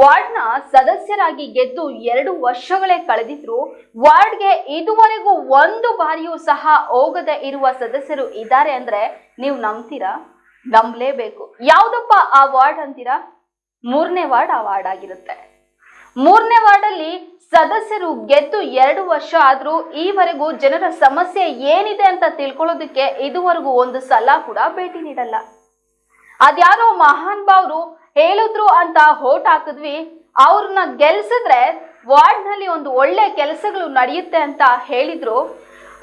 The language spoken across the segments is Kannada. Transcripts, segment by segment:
ವಾರ್ಡ್ನ ಸದಸ್ಯರಾಗಿ ಗೆದ್ದು ಎರಡು ವರ್ಷಗಳೇ ಕಳೆದಿದ್ರು ವಾರ್ಡ್ಗೆ ಇದುವರೆಗೂ ಒಂದು ಬಾರಿಯೂ ಸಹ ಹೋಗದೆ ಇರುವ ಸದಸ್ಯರು ಇದ್ದಾರೆ ಅಂದ್ರೆ ನೀವು ನಂಬ್ತೀರಾ? ನಂಬಲೇಬೇಕು. ಯಾವ್ದಪ್ಪ ಆ ವಾರ್ಡ್ ಅಂತೀರಾ? ಮೂರನೇ ವಾರ್ಡ್ ಆ ವಾರ್ಡ್ ಆಗಿರುತ್ತೆ. ಮೂರನೇ ವಾರ್ಡಲ್ಲಿ ಸದಸ್ಯರು ಗೆದ್ದು ಎರಡು ವರ್ಷ ಆದ್ರೂ ಈವರೆಗೂ ಜನರ ಸಮಸ್ಯೆ ಏನಿದೆ ಅಂತ ತಿಳ್ಕೊಳ್ಳೋದಕ್ಕೆ ಇದುವರೆಗೂ ಒಂದು ಸಲ ಕೂಡ ಭೇಟಿ ನೀಡಲ್ಲ. ಅದ್ಯಾರೋ ಮಹಾನ್ ಭಾವ್ರು ಹೇಳಿದ್ರು ಅಂತ ಹೋಟ್ ಹಾಕಿದ್ವಿ. ಅವ್ರನ್ನ ಗೆಲ್ಸಿದ್ರೆ ವಾರ್ಡ್ನಲ್ಲಿ ಒಂದು ಒಳ್ಳೆ ಕೆಲಸಗಳು ನಡೆಯುತ್ತೆ ಅಂತ ಹೇಳಿದ್ರು.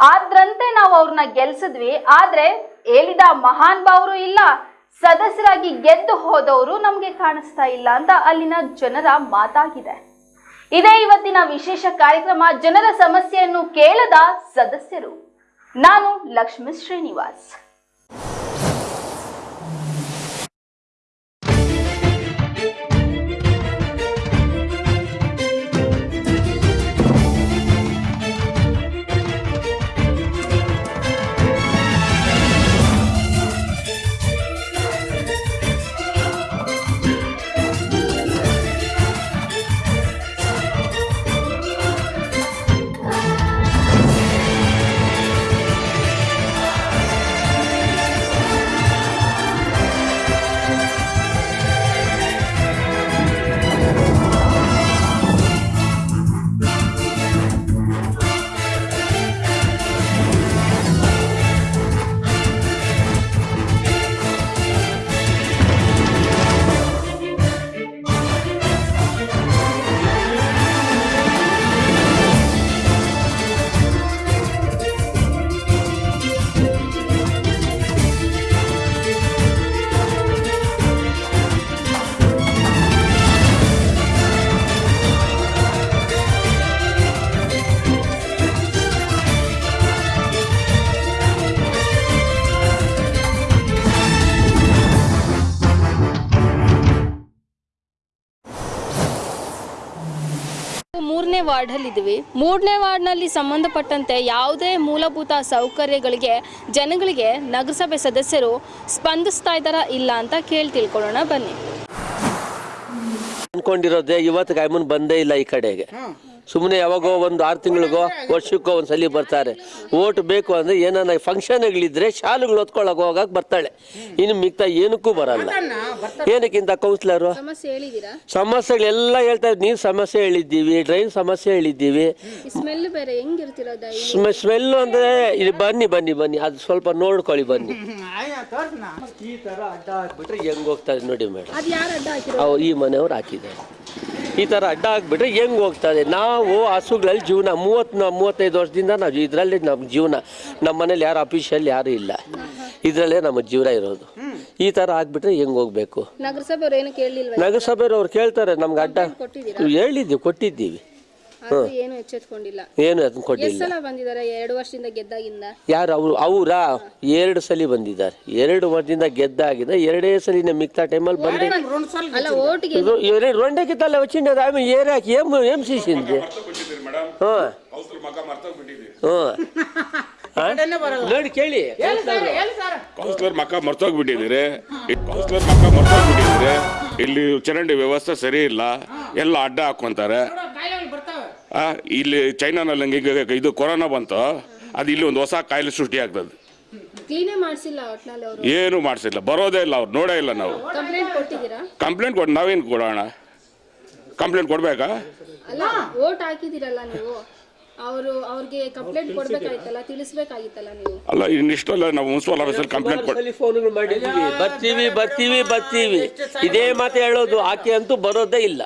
ಆದ್ರಂತೆ ನಾವು ಅವ್ರನ್ನ ಗೆಲ್ಸಿದ್ವಿ. ಆದ್ರೆ ಹೇಳಿದ ಮಹಾನ್ ಭಾವರು ಇಲ್ಲ. ಸದಸ್ಯರಾಗಿ ಗೆದ್ದು ಹೋದವರು ನಮ್ಗೆ ಕಾಣಿಸ್ತಾ ಇಲ್ಲ ಅಂತ ಅಲ್ಲಿನ ಜನರ ಮಾತಾಗಿದೆ. ಇದೇ ಇವತ್ತಿನ ವಿಶೇಷ ಕಾರ್ಯಕ್ರಮ, ಜನರ ಸಮಸ್ಯೆಯನ್ನು ಕೇಳದ ಸದಸ್ಯರು. ನಾನು ಲಕ್ಷ್ಮೀ ಶ್ರೀನಿವಾಸ್. ವಾರ್ಡಲ್ಲಿದ್ದೀವಿ ಮೂರನೇ ವಾರ್ಡ್ನಲ್ಲಿ ಸಂಬಂಧಪಟ್ಟಂತೆ ಯಾವುದೇ ಮೂಲಭೂತ ಸೌಕರ್ಯಗಳಿಗೆ ಜನಗಳಿಗೆ ನಗರಸಭೆ ಸದಸ್ಯರು ಸ್ಪಂದಿಸ್ತಾ ಇದ್ದಾರಾ ಇಲ್ಲ ಅಂತ ಕೇಳಿ ತಿಳ್ಕೊಳ್ಳೋಣ ಬನ್ನಿ. ಅನ್ಕೊಂಡಿರೋದೇ ಇವತ್ತು ಕಾಯ್ಮನ್ ಬಂದೇ ಇಲ್ಲ ಈ ಕಡೆಗೆ. ಸುಮ್ಮನೆ ಯಾವಾಗೋ ಒಂದು ಆರು ತಿಂಗಳಿಗೋ ವರ್ಷಕ್ಕೋ ಒಂದು ಸಲ ಬರ್ತಾರೆ. ಓಟ್ ಬೇಕು ಅಂದ್ರೆ ಏನಾನ ಫಂಕ್ಷನ್ಗಳಿದ್ರೆ ಶಾಲೆಗಳು ಹೊತ್ಕೊಳಕ್ ಹೋಗಕ್ಕೆ ಬರ್ತಾಳೆ. ಇನ್ನು ಮಿಗ್ತಾ ಏನಕ್ಕೂ ಬರಲ್ಲ. ಏನಕ್ಕಿಂತ ಕೌನ್ಸಿಲರು? ಸಮಸ್ಯೆಗಳೆಲ್ಲ ಹೇಳ್ತಾ ನೀರು ನೀರ್ ಸಮಸ್ಯೆ ಹೇಳಿದ್ದೀವಿ ಡ್ರೈನ್ ಸಮಸ್ಯೆ ಹೇಳಿದ್ದೀವಿ. ಸ್ಮೆಲ್ ಬೇರೆ ಹೆಂಗಿರ್ತಿರೋದ ಸ್ಮೆಲ್ ಅಂದ್ರೆ ಇಲ್ಲಿ ಬನ್ನಿ ಬನ್ನಿ ಬನ್ನಿ. ಅದು ಸ್ವಲ್ಪ ನೋಡ್ಕೊಳ್ಳಿ ಬನ್ನಿ. ಈ ತರ ಅಡ್ಡ ಹಾಕ್ಬಿಟ್ರೆ ಹೆಂಗ್ ಹೋಗ್ತಾರೆ ನೋಡಿ ಮೇಡಮ್ ಈ ಮನೆಯವ್ರು ಹಾಕಿದ್ದಾರೆ. ಈ ಥರ ಅಡ್ಡ ಆಗಿಬಿಟ್ರೆ ಹೆಂಗ್ ಹೋಗ್ತದೆ ನಾವು ಹಸುಗಳಲ್ಲಿ ಜೀವನ ಮೂವತ್ತು ಮೂವತ್ತೈದು ವರ್ಷದಿಂದ ನಾವು ಇದರಲ್ಲಿ ನಮ್ಮ ಜೀವನ. ನಮ್ಮ ಮನೇಲಿ ಯಾರು ಅಫಿಷಿಯಲ್ ಯಾರು ಇಲ್ಲ. ಇದರಲ್ಲೇ ನಮ್ಮ ಜೀವನ ಇರೋದು. ಈ ಥರ ಆಗಿಬಿಟ್ರೆ ಹೆಂಗೆ ಹೋಗ್ಬೇಕು? ನಗರಸಭೆಯವ್ರು ಕೇಳ್ತಾರೆ ನಮ್ಗೆ ಅಡ್ಡ ಹೇಳಿದ್ದೀವಿ ಕೊಟ್ಟಿದ್ದೀವಿ. ಏನು ಕೊಟ್ಟಿಲ್ಲ ಎರಡು ಯಾರು ಅವ್ರು ಅವ್ರಾ? ಎರಡು ಸಲ ಬಂದಿದ್ದಾರೆ. ಎರಡು ವರ್ಷದಿಂದ ಗೆದ್ದಾಗಿದೆ ಎರಡೇ ಸಲ ಮಿಕ್ತ ಟೈಮ್ ಅಲ್ಲಿ ಬಂದ ಅಲ್ಲ ರೊಂಡೆ ಕಿತ್ತಲ್ಲ ವಚ್ಚಿಂಡದ ಆಮೇಲೆ ಏರಾಕಿ ಏಮ್ ಏಮ್ ಸಿ ಹಾಂ. ನೋಡಿ ಕೇಳಿ. ಮಕ್ಕ ಮಕ್ಕ ಮರ್ತೋಗ್ಬಿಟ್ಟಿದ್ದೀರಿ ಇಲ್ಲಿ ಚರಂಡಿ ವ್ಯವಸ್ಥೆ ಸರಿ ಇಲ್ಲ ಎಲ್ಲ ಅಡ್ಡ ಹಾಕೊಂತಾರೆ. ಇಲ್ಲಿ ಚೈನಾನಲ್ಲಿ ಹಂಗೆ ಇದು ಕೊರೋನಾ ಬಂತು. ಅದು ಇಲ್ಲಿ ಒಂದು ಹೊಸ ಕಾಯಿಲೆ ಸೃಷ್ಟಿ ಆಗ್ತದೆ. ಏನು ಮಾಡಿಸಿಲ್ಲ. ಬರೋದೇ ಇಲ್ಲ ಅವ್ರು ನೋಡೇ ಇಲ್ಲ ನಾವು. ಕಂಪ್ಲೇಂಟ್ ಕೊಟ್ಟು ನಾವೇನು ಕೊಡೋಣ? ಕಂಪ್ಲೇಂಟ್ ಕೊಡ್ಬೇಕಾ? ಅವರು ಅವ್ರಿಗೆ ಕಂಪ್ಲೇಂಟ್ ಕೊಡ್ಬೇಕಾಗಿತ್ತಲ್ಲ ತಿಳಿಸ್ಬೇಕಾಗಿತ್ತಲ್ಲ ನೀವು? ಅಲ್ಲ ಇನ್ನಿಷ್ಟಲ್ಲ ನಾವು ಮುನ್ಸಿಪಲ್ ಆಫೀಸಲ್ಲಿ ಕಂಪ್ಲೇಂಟ್ ಕೊಟ್ಟು ಫೋನ್ಗಳು ಬರ್ತೀವಿ ಬರ್ತೀವಿ ಬರ್ತೀವಿ. ಇದೇ ಮಾತು ಹೇಳೋದು ಆಕೆ ಅಂತೂ ಬರೋದೇ ಇಲ್ಲ.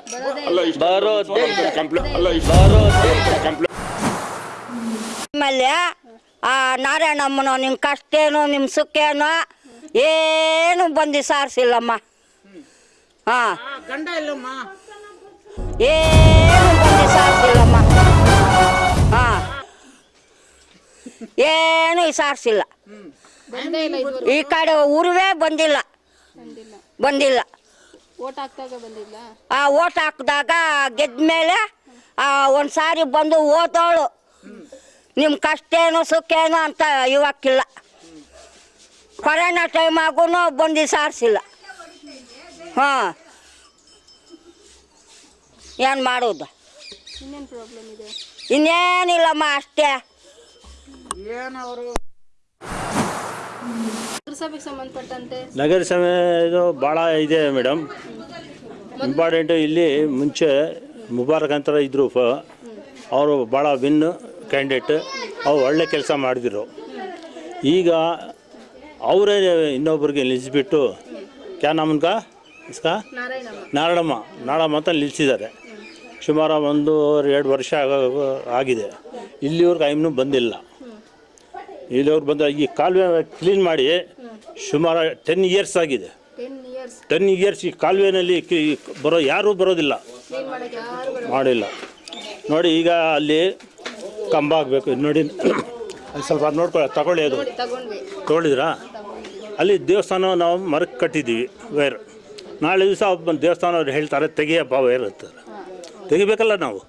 ಅಲ್ಲ ಬರೋದೇ ಕಂಪ್ಲೇಂಟ್ ಅಲ್ಲ ಬರೋದೇ ಕಂಪ್ಲೇಂಟ್ ಆಮೇಲೆ ಆ ನಾರಾಯಣಮ್ಮನೋ ನಿಮ್ಮ ಕಷ್ಟ ಏನು ನಿಮ್ಮ ಸುಖ ಏನೋ ಏನು ಬಂದು ಸಾರಿಸಿಲ್ಲಮ್ಮ. ಹಾಂ. ಏನು ಬಂದು ಸಾರಿಸಿಲ್ಲಮ್ಮ. ಏನು ಸಾರಿಸಿಲ್ಲ ಬಂದೇ ಈ ಕಡೆ ಊರುವೇ ಬಂದಿಲ್ಲ. ಬಂದಿಲ್ಲ. ಆ ಓಟ್ ಹಾಕಿದಾಗ ಗೆದ್ದ ಮೇಲೆ ಒಂದು ಸಾರಿ ಬಂದು ಓದೋಳು ನಿಮ್ಮ ಕಷ್ಟ ಏನು ಸುಖ ಏನು ಅಂತ ಇವಕ್ಕಿಲ್ಲ ಕೊರೋನಾ ಟೈಮಾಗೂ ಬಂದು ಸಾರಿಸಿಲ್ಲ ಹಾಂ. ಏನು ಮಾಡೋದು? ಇನ್ನೇನಿಲ್ಲಮ್ಮ ಅಷ್ಟೇ. ನಗರಸಭೆಗೆ ಸಂಬಂಧಪಟ್ಟಂತೆ? ನಗರಸಭೆ ಇದು ಭಾಳ ಇದೆ ಮೇಡಮ್. ಇಂಪಾರ್ಟೆಂಟು ಇಲ್ಲಿ ಮುಂಚೆ ಮುಬಾರಕ್ ಅಂತ ಇದ್ದರು ಫ ಅವರು ಭಾಳ ವಿನ್ ಕ್ಯಾಂಡಿಡೇಟ್. ಅವ್ರು ಒಳ್ಳೆ ಕೆಲಸ ಮಾಡಿದ್ರು. ಈಗ ಅವರೇ ಇನ್ನೊಬ್ರಿಗೆ ನಿಲ್ಲಿಸಿಬಿಟ್ಟು ಕ್ಯಾ ನಮ್ಗ ಇಸ್ಕಾ? ನಾರಾಯಣಮ್ಮ. ನಾರಾಯಣಮ್ಮ ಅಂತ ನಿಲ್ಲಿಸಿದ್ದಾರೆ ಸುಮಾರು ಒಂದು ಎರಡು ವರ್ಷ ಆಗ- ಆಗಿದೆ. ಇಲ್ಲಿವರೆಗೂ ಐಮ್ನೂ ಬಂದಿಲ್ಲ. ಇಲ್ಲಿವ್ರು ಬಂದ ಈ ಕಾಲುವೆ ಕ್ಲೀನ್ ಮಾಡಿ ಸುಮಾರು ಟೆನ್ ಇಯರ್ಸ್ ಆಗಿದೆ. ಟೆನ್ ಇಯರ್ಸ್ ಈ ಕಾಲುವೆನಲ್ಲಿ ಬರೋ ಯಾರೂ ಬರೋದಿಲ್ಲ. ಮಾಡಿಲ್ಲ. ನೋಡಿ ಈಗ ಅಲ್ಲಿ ಕಂಬ ಆಗಬೇಕು. ನೋಡಿ ಅಲ್ಲಿ ಸ್ವಲ್ಪ ನೋಡ್ಕೊಳ್ಳಿ ತಗೊಳ್ಳಿ ಅದು. ತೊಗೊಳಿದ್ರಾ ಅಲ್ಲಿ ದೇವಸ್ಥಾನ ನಾವು ಮರಕ್ಕೆ ಕಟ್ಟಿದ್ದೀವಿ ವೈರ್. ನಾಳೆ ದಿವಸ ದೇವಸ್ಥಾನ ಅವ್ರು ಹೇಳ್ತಾರೆ ತೆಗಿಯಪ್ಪ ವೈರ್ ಅಂತಾರೆ. ತೆಗಿಬೇಕಲ್ಲ ನಾವು?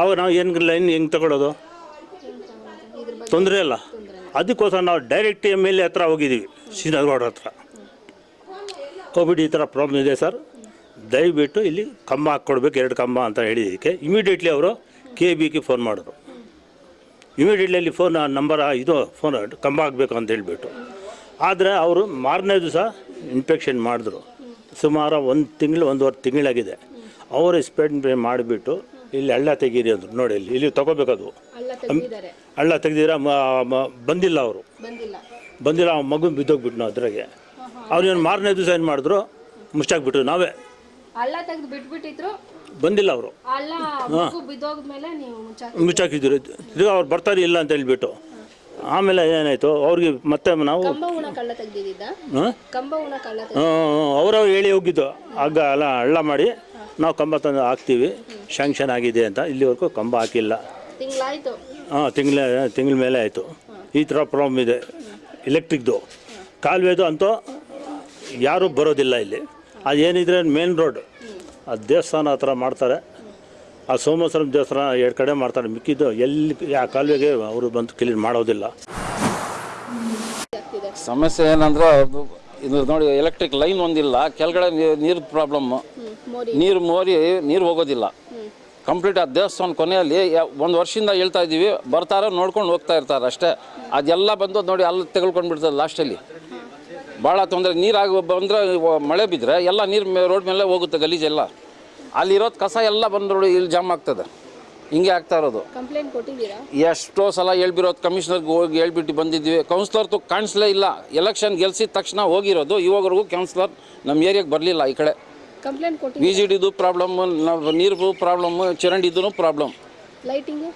ಅವಾಗ ನಾವು ಏನು ಲೈನ್ ಹೆಂಗೆ ತಗೊಳ್ಳೋದು ತೊಂದರೆ ಇಲ್ಲ. ಅದಕ್ಕೋಸ್ಕರ ನಾವು ಡೈರೆಕ್ಟ್ ಎಂ ಎಲ್ ಎ ಹತ್ರ ಹೋಗಿದ್ದೀವಿ ಶ್ರೀನಗರ ಹತ್ರ. ಕೋವಿಡ್ ಈ ಥರ ಪ್ರಾಬ್ಲಮ್ ಇದೆ ಸರ್ ದಯವಿಟ್ಟು ಇಲ್ಲಿ ಕಂಬ ಹಾಕ್ಕೊಡ್ಬೇಕು, ಎರಡು ಕಂಬ ಅಂತ ಹೇಳಿದ್ದಕ್ಕೆ. ಇಮಿಡಿಯೇಟ್ಲಿ ಅವರು ಕೆ ಬಿಗೆ ಫೋನ್ ಮಾಡಿದ್ರು. ಇಮಿಡಿಯೇಟ್ಲಿ ಅಲ್ಲಿ ಫೋನ್ ನಂಬರ್ ಇದು ಫೋನ್ ಕಂಬ ಹಾಕಬೇಕು ಅಂತ ಹೇಳಿಬಿಟ್ಟು. ಆದರೆ ಅವರು ಮಾರನೇ ದಿವಸ ಇನ್ಫೆಕ್ಷನ್ ಮಾಡಿದ್ರು. ಸುಮಾರು ಒಂದು ತಿಂಗಳು, ಒಂದೂವರೆ ತಿಂಗಳಾಗಿದೆ. ಅವರು ಸ್ಪೆಡ್ ಮಾಡಿಬಿಟ್ಟು ಇಲ್ಲಿ ಹಳ್ಳ ತೆಗೀರಿ ಅಂದರು ನೋಡಿ ಇಲ್ಲಿ. ಇಲ್ಲಿ ತಗೋಬೇಕದು ಹಳ್ಳ ತೆಗ್ದಿರ ಬಂದಿಲ್ಲ ಅವರು. ಬಂದಿಲ್ಲ. ಆ ಮಗು ಬಿದ್ದೋಗ್ಬಿಟ್ಟು ನಾವು ಅದ್ರಾಗೆ. ಏನು ಮಾರನೇ ದಿವಸ ಏನು ಮಾಡಿದ್ರು? ಮುಚ್ಚಾಕ್ಬಿಟ್ರು ನಾವೇ. ಬಂದಿಲ್ಲ ಅವರು. ಮುಚ್ಚಾಕಿದ್ರು. ತಿರ್ಗಾ ಅವ್ರು ಬರ್ತಾರೆ ಇಲ್ಲ ಅಂತ ಹೇಳ್ಬಿಟ್ಟು. ಆಮೇಲೆ ಏನಾಯಿತು? ಅವ್ರಿಗೆ ಮತ್ತೆ ನಾವು ಹಾಂ? ಅವರವ್ರು ಹೇಳಿ ಹೋಗಿದ್ದು. ಹಗ್ಗ ಅಲ್ಲ ಹಳ್ಳ ಮಾಡಿ ನಾವು ಕಂಬ ತಂದು ಹಾಕ್ತೀವಿ. ಶಾಂಕ್ಷನ್ ಆಗಿದೆ ಅಂತ. ಇಲ್ಲಿವರೆಗೂ ಕಂಬ ಹಾಕಿಲ್ಲ. ತಿಂಗಳಾಯ್ತು. ಹಾಂ ತಿಂಗಳ ತಿಂಗಳ ಮೇಲೆ ಆಯಿತು. ಈ ಥರ ಪ್ರಾಬ್ಲಮ್ ಇದೆ. ಎಲೆಕ್ಟ್ರಿಕ್ದು ಕಾಲುವೆದು ಅಂತೂ ಯಾರೂ ಬರೋದಿಲ್ಲ ಇಲ್ಲಿ. ಅದು ಏನಿದ್ರೆ ಮೇನ್ ರೋಡ್ ಆ ದೇವಸ್ಥಾನ ಹತ್ರ ಮಾಡ್ತಾರೆ. ಆ ಸೋಮೇಶ್ವರಂ ದೇವಸ್ಥಾನ ಎರಡು ಕಡೆ ಮಾಡ್ತಾರೆ. ಮಿಕ್ಕಿದ್ದು ಎಲ್ಲಿ ಆ ಕಾಲುವೆಗೆ ಅವರು ಬಂದು ಕ್ಲೀನ್ ಮಾಡೋದಿಲ್ಲ. ಸಮಸ್ಯೆ ಏನಂದ್ರೆ ಅದು ಇದು ನೋಡಿ ಎಲೆಕ್ಟ್ರಿಕ್ ಲೈನ್ ಒಂದಿಲ್ಲ. ಕೆಳಗಡೆ ನೀರು ಪ್ರಾಬ್ಲಮ್ಮು ನೀರು ಮೋರಿ ನೀರು ಹೋಗೋದಿಲ್ಲ. ಕಂಪ್ಲೀಟ್ ಆ ದೇವಸ್ಥಾನ ಕೊನೆಯಲ್ಲಿ ಒಂದು ವರ್ಷದಿಂದ ಹೇಳ್ತಾ ಇದ್ದೀವಿ ಬರ್ತಾರೆ ನೋಡ್ಕೊಂಡು ಹೋಗ್ತಾ ಇರ್ತಾರೆ ಅಷ್ಟೇ. ಅದೆಲ್ಲ ಬಂದು ನೋಡಿ ಅಲ್ಲಿ ತೆಗೆದುಕೊಂಡು ಬಿಡ್ತದೆ ಲಾಸ್ಟಲ್ಲಿ ಭಾಳ ತೊಂದರೆ ನೀರಾಗಿ ಬಂದರೆ ಮಳೆ ಬಿದ್ದರೆ ಎಲ್ಲ ನೀರು ರೋಡ್ ಮೇಲೆ ಹೋಗುತ್ತೆ ಗಲೀಜೆಲ್ಲ ಅಲ್ಲಿರೋದು ಕಸ ಎಲ್ಲ ಬಂದು ನೋಡಿ ಇಲ್ಲಿ ಜಾಮ್ ಆಗ್ತದೆ. ಹಿಂಗೆ ಆಗ್ತಾ ಇರೋದು. ಎಷ್ಟೋ ಸಲ ಹೇಳ್ಬಿರೋದು ಕಮಿಷನರ್ಗೆ ಹೋಗಿ ಹೇಳ್ಬಿಟ್ಟು ಬಂದಿದ್ವಿ ಕೌನ್ಸಿಲರ್ ತು ಕಾಣಿಸ್ಲೇ ಇಲ್ಲ. ಎಲೆಕ್ಷನ್ ಗೆಲ್ಸಿದ ತಕ್ಷಣ ಹೋಗಿರೋದು. ಇವಾಗವರೆಗೂ ಕೌನ್ಸಿಲರ್ ನಮ್ಮ ಏರಿಯಾಗೆ ಬರಲಿಲ್ಲ ಈ ಕಡೆ. ಕಂಪ್ಲೇಂಟ್ ಕೊಟ್ಟಿದ್ದೀವಿ ವಿ ಜಿ ಡಿದು ಪ್ರಾಬ್ಲಮ್ ನಾವು ನೀರು ಪ್ರಾಬ್ಲಮ್ ಚರಂಡಿದು ಪ್ರಾಬ್ಲಮ್ ಲೈಟಿಂಗು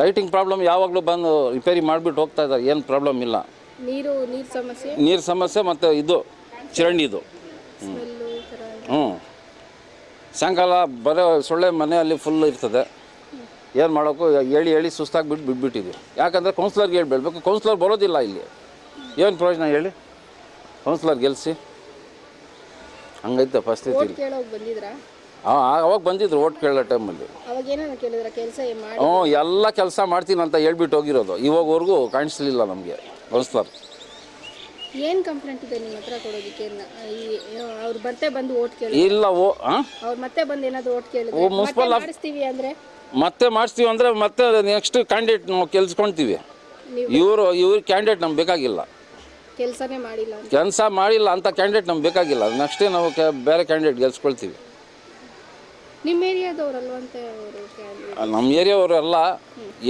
ಲೈಟಿಂಗ್ ಪ್ರಾಬ್ಲಮ್ ಯಾವಾಗಲೂ ಬಂದು ರಿಪೇರಿ ಮಾಡಿಬಿಟ್ಟು ಹೋಗ್ತಾ ಇದ್ದಾರೆ. ಏನು ಪ್ರಾಬ್ಲಮ್ ಇಲ್ಲ. ನೀರು ನೀರು ಸಮಸ್ಯೆ? ನೀರು ಸಮಸ್ಯೆ ಮತ್ತು ಇದು ಚರಂಡಿದು. ಹ್ಞೂ ಸಾಯಂಕಾಲ ಬರೋ ಸೊಳ್ಳೆ ಮನೆಯಲ್ಲಿ ಫುಲ್ ಇರ್ತದೆ. ಏನು ಮಾಡೋಕ್ಕೂ ಹೇಳಿ ಹೇಳಿ ಸುಸ್ತಾಗಿಬಿಟ್ಟು ಬಿಟ್ಬಿಟ್ಟಿದ್ವಿ. ಯಾಕಂದರೆ ಕೌನ್ಸಿಲರ್ಗೆ ಹೇಳ್ಬಿಡ್ಬೇಕು ಕೌನ್ಸ್ಲರ್ ಬರೋದಿಲ್ಲ ಇಲ್ಲಿ. ಏನು ಪ್ರಯೋಜನ ಹೇಳಿ? ಕೌನ್ಸ್ಲರ್ ಗೆಲ್ಲಿಸಿ ಹಂಗೈತೆ ಪರಿಸ್ಥಿತಿ ಇಲ್ಲಿ ಕೇಳೋಗಿ ಬಂದಿದ್ರಾ? ಹಾಂ ಅವಾಗ ಬಂದಿದ್ರು ಓಟ್ ಕೇಳೋ ಟೈಮಲ್ಲಿ. ಅವಾಗ ಏನಾರ ಕೇಳಿದ್ರ? ಕೆಲಸ ಮಾಡಿ? ಹ್ಞೂ ಎಲ್ಲ ಕೆಲಸ ಮಾಡ್ತೀನಿ ಅಂತ ಹೇಳ್ಬಿಟ್ಟು ಹೋಗಿರೋದು. ಇವಾಗವರೆಗೂ ಕಾಣಿಸ್ಲಿಲ್ಲ ನಮಗೆ. ಬಳಸ್ತಾರೆ ಏನ್ ಕಂಪ್ಲೇಂಟ್ ಇದೆ ನಿಮ್ಮ ಹತ್ರ ಕೊಡೋದಕ್ಕೆ? ಈ ಅವ್ರು ಮತ್ತೆ ಬಂದು ಓಟ್ ಕೇಳಿ ಇಲ್ಲ ಓ ಹಾಂ ಅವ್ರು ಮತ್ತೆ ಬಂದು ಏನಾದರೂ ಓಟ್ ಕೇಳಿದ್ರೆ? ಮತ್ತೆ ಮುನ್ಸಿಪಲ್ ಮಾಡಿಸ್ತೀವಿ ಅಂದ್ರೆ? ಮತ್ತೆ ಮಾಡಿಸ್ತೀವಿ ಅಂದರೆ ಮತ್ತೆ ನೆಕ್ಸ್ಟ್ ಕ್ಯಾಂಡಿಡೇಟ್ ನಾವು ಕೆಲ್ಸ್ಕೊಳ್ತೀವಿ ಇವರು ಇವ್ರ ಕ್ಯಾಂಡಿಡೇಟ್ ನಮ್ಗೆ ಬೇಕಾಗಿಲ್ಲ. ಕೆಲಸನೇ ಮಾಡಿಲ್ಲ ಅಂತ. ಕೆಲಸ ಮಾಡಿಲ್ಲ ಅಂತ ಕ್ಯಾಂಡಿಡೇಟ್ ನಮ್ಗೆ ಬೇಕಾಗಿಲ್ಲ. ನೆಕ್ಸ್ಟ್ ನಾವು ಬೇರೆ ಕ್ಯಾಂಡಿಡೇಟ್ ಗೆಲ್ಸ್ಕೊಳ್ತೀವಿ. ನಿಮ್ಮ ಏರಿಯಾದವ್ರಲ್ವಂತೆ ಅವರು ನಮ್ಮ ಏರಿಯಾವರು ಎಲ್ಲ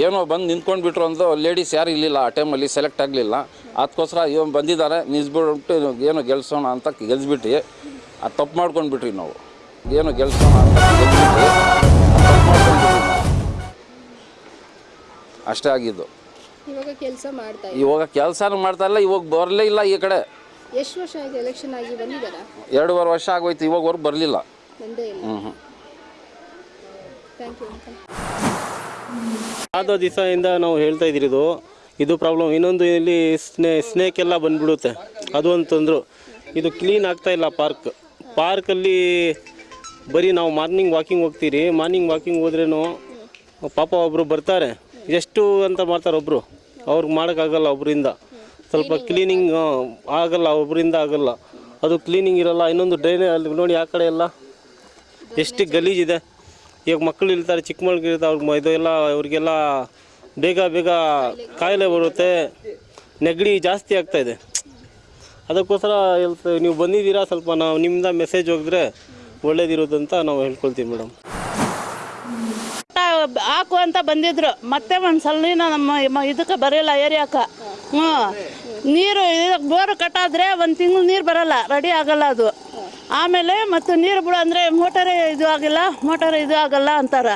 ಏನೋ ಬಂದು ನಿಂತ್ಕೊಂಡು ಬಿಟ್ರು ಅಂತ ಲೇಡೀಸ್ ಯಾರು ಇಲ್ಲಿಲ್ಲ ಆ ಟೈಮಲ್ಲಿ ಸೆಲೆಕ್ಟ್ ಆಗಲಿಲ್ಲ. ಅದಕ್ಕೋಸ್ಕರ ಇವ್ ಬಂದಿದ್ದಾರೆ ನಿಲ್ಸ್ಬಿಟ್ಟು ಏನೋ ಗೆಲ್ಸೋಣ ಅಂತ ಗೆಲ್ಸ್ಬಿಟ್ಟು ಅದು ತಪ್ಪು ಮಾಡ್ಕೊಂಡ್ಬಿಟ್ರಿ ನಾವು. ಏನೋ ಗೆಲ್ಸೋಣ ಅಂತ ಗೆಲ್ಸ್ಬಿಟ್ಟು ತಪ್ಪು ಮಾಡ್ಕೊಂಡ್ಬಿಟ್ರಿ ನಾವು. ಅಷ್ಟೇ ಆಗಿದ್ದು. ಇವಾಗ ಕೆಲಸ ಮಾಡ್ತಾ ಇದ್ದಾರೆ ಇವಾಗ ಕೆಲಸನೂ ಮಾಡ್ತಾ ಇಲ್ಲ ಇವಾಗ ಬರಲೇ ಇಲ್ಲ ಈ ಕಡೆ. ಎಷ್ಟು ವರ್ಷ ಆಗಿದೆ ಎಲೆಕ್ಷನ್ ಆಗಿ ಬಂದಿದ್ದಾರಾ? ಎರಡೂವರೆ ವರ್ಷ ಆಗೋಯ್ತು ಇವಾಗವರೆಗೂ ಬರಲಿಲ್ಲ. ಬಂದೇ ಇಲ್ಲ. ಹ್ಞೂ ಹ್ಞೂ ಥ್ಯಾಂಕ್ ಯು ಅಂಕಲ್ ಆದ ದಿವಸದಿಂದ ನಾವು ಹೇಳ್ತಾ ಇದ್ದಿರೋದು ಇದು ಪ್ರಾಬ್ಲಮ್ ಇನ್ನೊಂದು ಇಲ್ಲಿ ಸ್ನೇ ಸ್ನೇಕ್ ಎಲ್ಲ ಬಂದ್ಬಿಡುತ್ತೆ. ಅದು ಅಂತಂದ್ರು ಇದು ಕ್ಲೀನ್ ಆಗ್ತಾ ಇಲ್ಲ ಪಾರ್ಕ್ ಪಾರ್ಕಲ್ಲಿ ಬರೀ ನಾವು ಮಾರ್ನಿಂಗ್ ವಾಕಿಂಗ್ ಹೋಗ್ತೀರಿ. ಮಾರ್ನಿಂಗ್ ವಾಕಿಂಗ್ ಹೋದ್ರೇನು ಪಾಪ ಒಬ್ಬರು ಬರ್ತಾರೆ. ಎಷ್ಟು ಅಂತ ಮಾಡ್ತಾರೆ ಒಬ್ಬರು ಅವ್ರಿಗೆ ಮಾಡೋಕ್ಕಾಗಲ್ಲ ಒಬ್ಬರಿಂದ ಸ್ವಲ್ಪ ಕ್ಲೀನಿಂಗ್ ಆಗಲ್ಲ ಒಬ್ಬರಿಂದ ಆಗಲ್ಲ. ಅದು ಕ್ಲೀನಿಂಗ್ ಇರಲ್ಲ ಇನ್ನೊಂದು ಡ್ರೈನೇ ಅಲ್ಲಿ ನೋಡಿ ಆ ಕಡೆ ಎಲ್ಲ. ಎಷ್ಟು ಗಲೀಜಿದೆ ಈಗ ಮಕ್ಕಳು ಇರ್ತಾರೆ ಚಿಕ್ಕ ಮಕ್ಕಳು ಇರ್ತಾರೆ ಅವ್ರಿಗೆ ಎಲ್ಲ ಅವ್ರಿಗೆಲ್ಲ ಬೇಗ ಬೇಗ ಕಾಯಿಲೆ ಬರುತ್ತೆ. ನೆಗಡಿ ಜಾಸ್ತಿ ಆಗ್ತಾ ಇದೆ. ಅದಕ್ಕೋಸ್ಕರ ನೀವು ಬಂದಿದ್ದೀರಾ ಸ್ವಲ್ಪ ನಾವು ನಿಮ್ಮಿಂದ ಮೆಸೇಜ್ ಹೋಗಿದ್ರೆ ಒಳ್ಳೇದಿರೋದಂತ ಅಂತ ನಾವು ಹೇಳ್ಕೊಳ್ತೀವಿ ಮೇಡಮ್. ಹಾಕು ಅಂತ ಬಂದಿದ್ರು. ಮತ್ತೆ ಒಂದು ಸಲಿನ ನಮ್ಮ ಮ- ಇದಕ್ಕೆ ಬರಲ್ಲ ಏರಿಯಾಕ್ಕೆ ಹ್ಞೂ. ನೀರು ಬೋರ್ ಬೋರು ಕಟ್ಟಾದ್ರೆ ಒಂದು ತಿಂಗಳು ನೀರು ಬರಲ್ಲ ರೆಡಿ ಆಗಲ್ಲ ಅದು. ಆಮೇಲೆ ಮತ್ತು ನೀರು ಬಿಡು ಅಂದರೆ ಮೋಟರೇ ಇದು ಆಗಿಲ್ಲ ಮೋಟರ್ ಇದು ಆಗಲ್ಲ ಅಂತಾರ.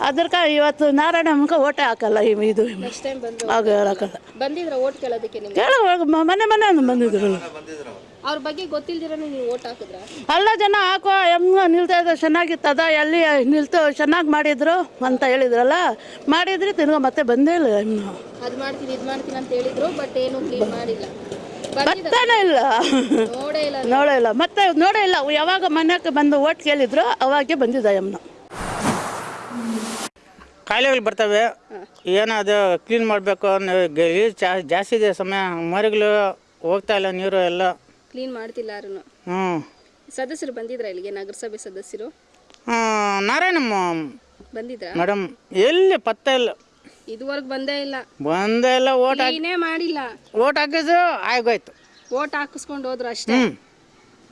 ಅದ್ರಕ ಇವತ್ತು ನಾರಾಯಣ ಮುಖ ಓಟೆ ಹಾಕಲ್ಲ ಇದು. ನೆಕ್ಸ್ಟ್ ಟೈಮ್ ಬಂದು ಆಗ ಹಾಕಲ್ಲ ಬಂದಿದ್ರ ಓಟ್ ಕೇಳೋದಕ್ಕೆ ನಿಮ್ಗೆ? ಕೇಳ ಮನೆ ಮನೆ ಬಂದಿದ್ರು. ಅವ್ರ ಬಗ್ಗೆ ಗೊತ್ತಿಲ್ದಿರ ನೀವು ಓಟ್ ಹಾಕಿದ್ರ? ಎಲ್ಲ ಜನ ಹಾಕೋ ಹೆಂಗ ನಿಲ್ತಾ ಇದ್ದ ಚೆನ್ನಾಗಿತ್ತದ ಎಲ್ಲಿ ನಿಲ್ತು ಚೆನ್ನಾಗಿ ಮಾಡಿದ್ರು ಅಂತ ಹೇಳಿದ್ರಲ್ಲ ಮಾಡಿದ್ರಿ ತಿನ್ಗ ಮತ್ತೆ ಬಂದೇ ಇಲ್ಲ ಇನ್ನು. ಅದ್ ಮಾಡ್ತೀನಿ ಇದ್ ಮಾಡ್ತೀನಿ ಅಂತ ಹೇಳಿದ್ರು ಬಟ್ ಏನು ಕ್ಲೀನ್ ಮಾಡಿಲ್ಲ. ಬರ್ತಾನೆ ಇಲ್ಲ. ನೋಡೇ ಇಲ್ಲ ನೋಡೇ ಇಲ್ಲ. ಮತ್ತೆ ನೋಡೇ ಇಲ್ಲ ಯಾವಾಗ ಮನೆಗೆ ಬಂದು ಓಟ್ ಕೇಳಿದ್ರು ಅವಾಗೆ ಬಂದಿದ್ದ ಯಮ್ನ ಕಾಯಿಲೆಗಳು ಬರ್ತವೆ. ಏನದು ಅದು ಕ್ಲೀನ್ ಮಾಡಬೇಕು ಜಾಸ್ತಿ ಇದೆ ಸಮಯ. ಮರಿಗಳು ಹೋಗ್ತಾ ಇಲ್ಲ ನೀರು ಎಲ್ಲ. ಕ್ಲೀನ್ ಮಾಡ್ತಿಲ್ಲ ಯಾರು ಹ್ಞೂ ಸದಸ್ಯರು ಬಂದಿದ್ರ ಇಲ್ಲಿಗೆ ನಗರಸಭೆ ಸದಸ್ಯರು? ನಾರಾಯಣಮ್ಮ. ಬಂದಿದ್ರ? ಮೇಡಮ್ ಎಲ್ಲಿ ಪತ್ತೆ ಇಲ್ಲ. ಇದುವರೆಗೂ ಬಂದೇ ಇಲ್ಲ. ಬಂದೇ ಇಲ್ಲ ಓಟ್ ಏನೇ ಮಾಡಿಲ್ಲ. ಓಟ್ ಹಾಕಿದ್ರು ಆಗೋಯ್ತು. ಓಟ್ ಹಾಕಿಸ್ಕೊಂಡು ಹೋದ್ರು ಅಷ್ಟೇ.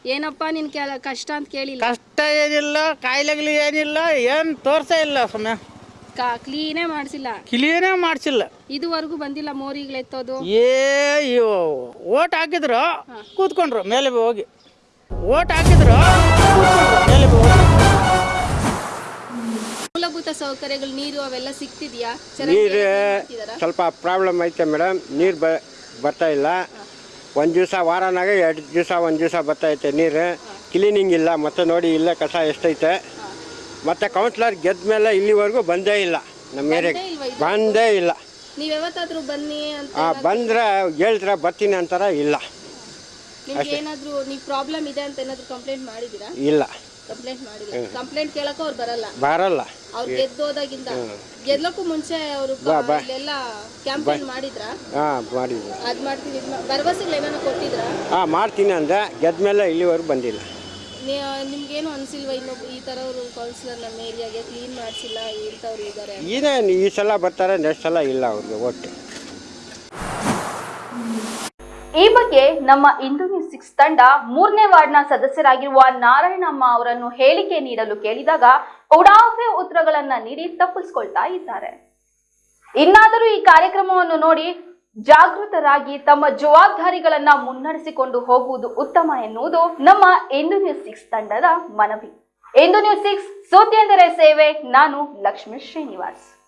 ಏನಪ್ಪ ನಿನ್ ಕಷ್ಟ ಅಂತ ಕೇಳಿಲ್ಲ. ಕಷ್ಟ ಏನಿಲ್ಲ ಕಾಯಿಲೆಗಳು ಏನಿಲ್ಲ ಏನು ತೋರ್ಸೇ ಇಲ್ಲ ಸಮಯ ಕ್ಲೀನೇ ಮಾಡಿಸಿಲ್ಲ. ಕ್ಲೀನೇ ಮಾಡಿಸಿಲ್ಲ. ಇದುವರೆಗೂ ಬಂದಿಲ್ಲ ಮೋರಿಗಳೆತ್ತೋದು ಏ ಇವು ಓಟ್ ಹಾಕಿದ್ರು ಕೂತ್ಕೊಂಡ್ರು ಮೇಲೆ ಹೋಗಿ. ಓಟ್ ಹಾಕಿದ್ರು ಕೂತ್ಕೊಂಡ್ರು ಮೇಲೆ ಹೋಗಿ. ಮೂಲಭೂತ ಸೌಕರ್ಯಗಳು ನೀರು ಅವೆಲ್ಲ ಸಿಗ್ತಿದ್ಯಾ? ನೀರು ಸ್ವಲ್ಪ ಪ್ರಾಬ್ಲಮ್ ಐತೆ ಮೇಡಮ್ ನೀರು ಬ ಬರ್ತಾ ಇಲ್ಲ. ಒಂದು ದಿವಸ ವಾರನಾಗ ಎರಡು ದಿವಸ ಒಂದು ದಿವಸ ಬರ್ತೈತೆ ನೀರು. ಕ್ಲೀನಿಂಗ್ ಇಲ್ಲ ಮತ್ತೆ ನೋಡಿ ಇಲ್ಲ ಕಸ ಎಷ್ಟೈತೆ. ಮತ್ತು ಕೌನ್ಸಿಲರ್ ಗೆದ್ದ ಮೇಲೆ ಇಲ್ಲಿವರೆಗೂ ಬಂದೇ ಇಲ್ಲ. ನಮ್ಮ ಏರಿಯಾಗೆ ಬಂದೇ ಇಲ್ಲ. ನೀವ್ ಯಾವತ್ತಾದ್ರೂ ಬನ್ನಿ ಅಂತ ಆ, ಬಂದ್ರೆ ಹೇಳ್ತಾರೆ ಬರ್ತೀನಿ ಅಂತಾರ? ಇಲ್ಲ. ನಿಮ್ಗೆ ಏನಾದ್ರು ನೀವ್ ಪ್ರಾಬ್ಲಮ್ ಇದೆ ಅಂತ ಏನಾದ್ರು ಕಂಪ್ಲೇಂಟ್ ಮಾಡಿದೀರಾ ಇಲ್ಲ. ಕಂಪ್ಲೇಂಟ್ ಮಾಡಿಲ್ಲ. ಕಂಪ್ಲೇಂಟ್ ಕೇಳಕ್ಕೂ ಅವ್ರು ಬರಲ್ಲ. ಬರಲ್ಲ. ಅವ್ರು ಗೆದ್ದೋದಾಗಿಂದ. ಗೆಲ್ಲಕ್ಕೂ ಮುಂಚೆ ಅವರು ಎಲ್ಲ ಕ್ಯಾಂಪೇನ್ ಮಾಡಿದ್ರ? ಹಾಂ ಮಾಡಿದ್ರು ಅದ್ ಮಾಡ್ತೀವಿ. ಇದ್ ಮಾ- ಭರವಸೆಗಳು ಹಾ ಕೊಟ್ಟಿದ್ರ? ಹಾಂ ಮಾಡ್ತೀನಿ ಅಂದ್ರೆ ಗೆದ್ದ ಮೇಲೆ ಇಲ್ಲಿವರೆಗೂ ಬಂದಿಲ್ಲ. ನಿಮ್ಗೇನು ಅನ್ಸಿಲ್ವಾ ಇನ್ನೊಬ್ಬ ಈ ತರವ್ರು ಕೌನ್ಸಿಲರ್ ನಮ್ಮ ಏರಿಯಾಗೆ ಕ್ಲೀನ್ ಮಾಡಿಸಿಲ್ಲ ಇಂಥವ್ರು ಇದ್ದಾರೆ ಏನೇನು ಈ ಸಲ ಬರ್ತಾರೆ ನೆಕ್ಸ್ಟ್ ಸಲ ಇಲ್ಲ ಅವ್ರಿಗೆ ಒಟ್ಟು. ಈ ಬಗ್ಗೆ ನಮ್ಮ ಇಂದು ನ್ಯೂಸ್ ಸಿಕ್ಸ್ ತಂಡ ಮೂರನೇ ವಾರ್ಡ್ನ ಸದಸ್ಯರಾಗಿರುವ ನಾರಾಯಣಮ್ಮ ಅವರನ್ನು ಹೇಳಿಕೆ ನೀಡಲು ಕೇಳಿದಾಗ ಉಡಾಫೆ ಉತ್ತರಗಳನ್ನ ನೀಡಿ ತಪ್ಪಿಸ್ಕೊಳ್ತಾ ಇದ್ದಾರೆ. ಇನ್ನಾದರೂ ಈ ಕಾರ್ಯಕ್ರಮವನ್ನು ನೋಡಿ ಜಾಗೃತರಾಗಿ ತಮ್ಮ ಜವಾಬ್ದಾರಿಗಳನ್ನ ಮುನ್ನಡೆಸಿಕೊಂಡು ಹೋಗುವುದು ಉತ್ತಮ ಎನ್ನುವುದು ನಮ್ಮ ಇಂದು ನ್ಯೂಸ್ ಸಿಕ್ಸ್ ತಂಡದ ಮನವಿ. ಇಂದು ನ್ಯೂಸ್ ಸಿಕ್ಸ್ ಸೇವೆ, ನಾನು ಲಕ್ಷ್ಮೀ ಶ್ರೀನಿವಾಸ್.